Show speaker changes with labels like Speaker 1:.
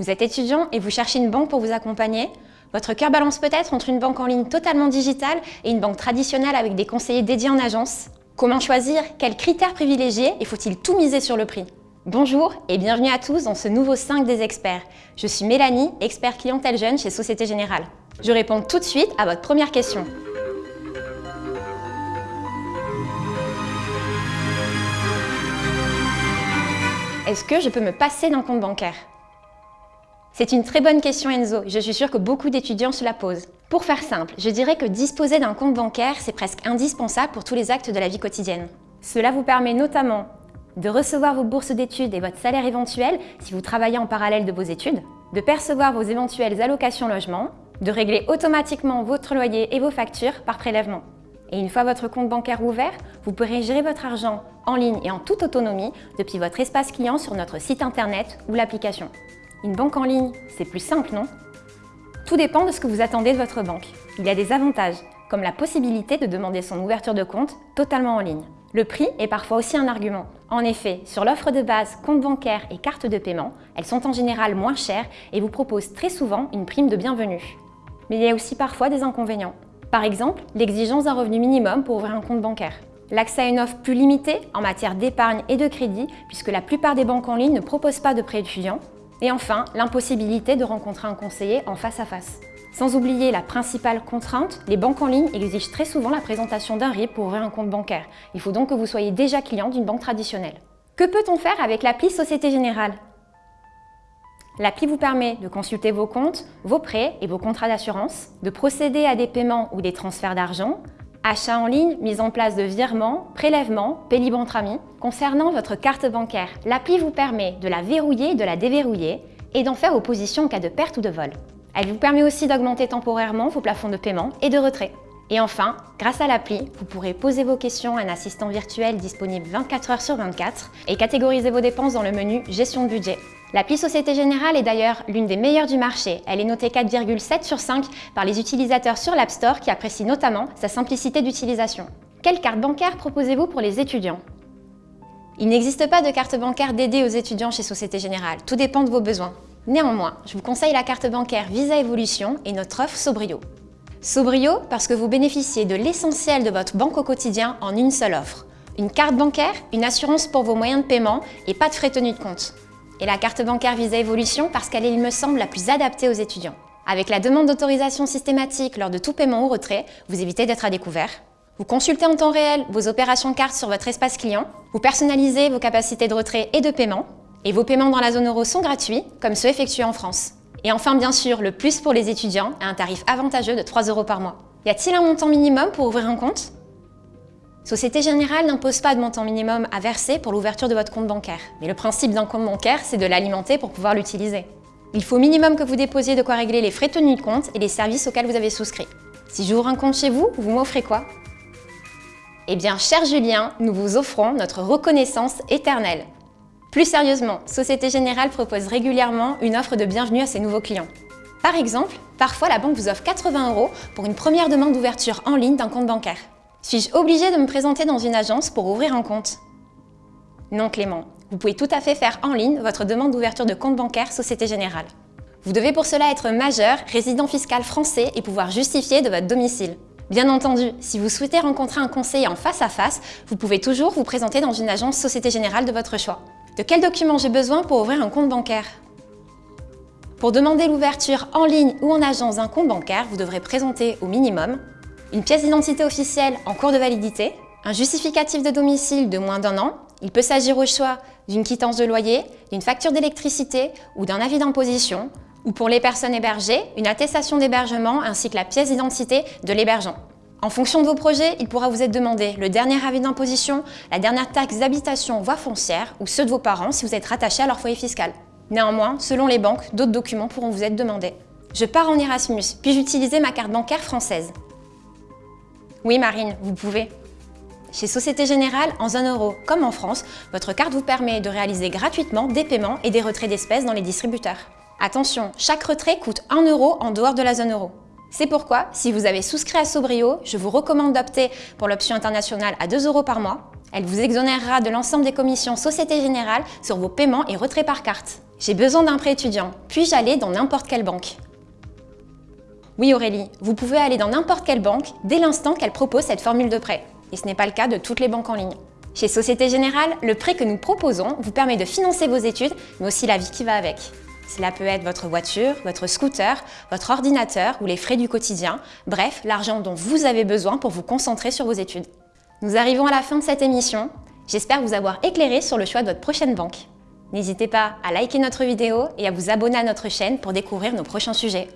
Speaker 1: Vous êtes étudiant et vous cherchez une banque pour vous accompagner Votre cœur balance peut-être entre une banque en ligne totalement digitale et une banque traditionnelle avec des conseillers dédiés en agence Comment choisir? Quels critères privilégier? Et faut-il tout miser sur le prix? Bonjour et bienvenue à tous dans ce nouveau 5 des experts. Je suis Mélanie, expert clientèle jeune chez Société Générale. Je réponds tout de suite à votre première question. Est-ce que je peux me passer d'un compte bancaire? C'est une très bonne question Enzo, je suis sûre que beaucoup d'étudiants se la posent. Pour faire simple, je dirais que disposer d'un compte bancaire, c'est presque indispensable pour tous les actes de la vie quotidienne. Cela vous permet notamment de recevoir vos bourses d'études et votre salaire éventuel si vous travaillez en parallèle de vos études, de percevoir vos éventuelles allocations logement, de régler automatiquement votre loyer et vos factures par prélèvement. Et une fois votre compte bancaire ouvert, vous pourrez gérer votre argent en ligne et en toute autonomie depuis votre espace client sur notre site internet ou l'application. Une banque en ligne, c'est plus simple, non? Tout dépend de ce que vous attendez de votre banque. Il y a des avantages, comme la possibilité de demander son ouverture de compte totalement en ligne. Le prix est parfois aussi un argument. En effet, sur l'offre de base compte bancaire et carte de paiement, elles sont en général moins chères et vous proposent très souvent une prime de bienvenue. Mais il y a aussi parfois des inconvénients. Par exemple, l'exigence d'un revenu minimum pour ouvrir un compte bancaire. L'accès à une offre plus limitée en matière d'épargne et de crédit, puisque la plupart des banques en ligne ne proposent pas de prêt étudiant. Et enfin, l'impossibilité de rencontrer un conseiller en face à face. Sans oublier la principale contrainte, les banques en ligne exigent très souvent la présentation d'un RIB pour ouvrir un compte bancaire. Il faut donc que vous soyez déjà client d'une banque traditionnelle. Que peut-on faire avec l'appli Société Générale? L'appli vous permet de consulter vos comptes, vos prêts et vos contrats d'assurance, de procéder à des paiements ou des transferts d'argent, achats en ligne, mise en place de virements, prélèvements, amis. Concernant votre carte bancaire, l'appli vous permet de la verrouiller de la déverrouiller et d'en faire opposition en cas de perte ou de vol. Elle vous permet aussi d'augmenter temporairement vos plafonds de paiement et de retrait. Et enfin, grâce à l'appli, vous pourrez poser vos questions à un assistant virtuel disponible 24 heures sur 24 et catégoriser vos dépenses dans le menu Gestion de budget. L'appli Société Générale est d'ailleurs l'une des meilleures du marché. Elle est notée 4,7 sur 5 par les utilisateurs sur l'App Store qui apprécient notamment sa simplicité d'utilisation. Quelle carte bancaire proposez-vous pour les étudiants? Il n'existe pas de carte bancaire dédiée aux étudiants chez Société Générale. Tout dépend de vos besoins. Néanmoins, je vous conseille la carte bancaire Visa Evolution et notre offre Sobrio. Sobrio parce que vous bénéficiez de l'essentiel de votre banque au quotidien en une seule offre. Une carte bancaire, une assurance pour vos moyens de paiement et pas de frais tenus de compte. Et la carte bancaire Visa Evolution parce qu'elle est, il me semble, la plus adaptée aux étudiants. Avec la demande d'autorisation systématique lors de tout paiement ou retrait, vous évitez d'être à découvert. Vous consultez en temps réel vos opérations carte sur votre espace client. Vous personnalisez vos capacités de retrait et de paiement. Et vos paiements dans la zone euro sont gratuits, comme ceux effectués en France. Et enfin, bien sûr, le plus pour les étudiants, à un tarif avantageux de 3 euros par mois. Y a-t-il un montant minimum pour ouvrir un compte? Société Générale n'impose pas de montant minimum à verser pour l'ouverture de votre compte bancaire. Mais le principe d'un compte bancaire, c'est de l'alimenter pour pouvoir l'utiliser. Il faut au minimum que vous déposiez de quoi régler les frais tenus de compte et les services auxquels vous avez souscrit. Si j'ouvre un compte chez vous, vous m'offrez quoi? Eh bien, cher Julien, nous vous offrons notre reconnaissance éternelle. Plus sérieusement, Société Générale propose régulièrement une offre de bienvenue à ses nouveaux clients. Par exemple, parfois la banque vous offre 80 euros pour une première demande d'ouverture en ligne d'un compte bancaire. Suis-je obligée de me présenter dans une agence pour ouvrir un compte? Non Clément, vous pouvez tout à fait faire en ligne votre demande d'ouverture de compte bancaire Société Générale. Vous devez pour cela être majeur, résident fiscal français et pouvoir justifier de votre domicile. Bien entendu, si vous souhaitez rencontrer un conseiller en face à face, vous pouvez toujours vous présenter dans une agence Société Générale de votre choix. De quels documents j'ai besoin pour ouvrir un compte bancaire? Pour demander l'ouverture en ligne ou en agence d'un compte bancaire, vous devrez présenter au minimum une pièce d'identité officielle en cours de validité, un justificatif de domicile de moins d'un an, il peut s'agir au choix d'une quittance de loyer, d'une facture d'électricité ou d'un avis d'imposition, ou pour les personnes hébergées, une attestation d'hébergement ainsi que la pièce d'identité de l'hébergeant. En fonction de vos projets, il pourra vous être demandé le dernier avis d'imposition, la dernière taxe d'habitation voie foncière ou ceux de vos parents si vous êtes rattaché à leur foyer fiscal. Néanmoins, selon les banques, d'autres documents pourront vous être demandés. Je pars en Erasmus, puis-je ma carte bancaire française? Oui Marine, vous pouvez. Chez Société Générale, en zone euro comme en France, votre carte vous permet de réaliser gratuitement des paiements et des retraits d'espèces dans les distributeurs. Attention, chaque retrait coûte 1 euro en dehors de la zone euro. C'est pourquoi, si vous avez souscrit à Sobrio, je vous recommande d'opter pour l'option internationale à 2 euros par mois. Elle vous exonérera de l'ensemble des commissions Société Générale sur vos paiements et retraits par carte. J'ai besoin d'un prêt étudiant. Puis-je aller dans n'importe quelle banque Oui Aurélie, vous pouvez aller dans n'importe quelle banque dès l'instant qu'elle propose cette formule de prêt. Et ce n'est pas le cas de toutes les banques en ligne. Chez Société Générale, le prêt que nous proposons vous permet de financer vos études, mais aussi la vie qui va avec. Cela peut être votre voiture, votre scooter, votre ordinateur ou les frais du quotidien, bref, l'argent dont vous avez besoin pour vous concentrer sur vos études. Nous arrivons à la fin de cette émission. J'espère vous avoir éclairé sur le choix de votre prochaine banque. N'hésitez pas à liker notre vidéo et à vous abonner à notre chaîne pour découvrir nos prochains sujets.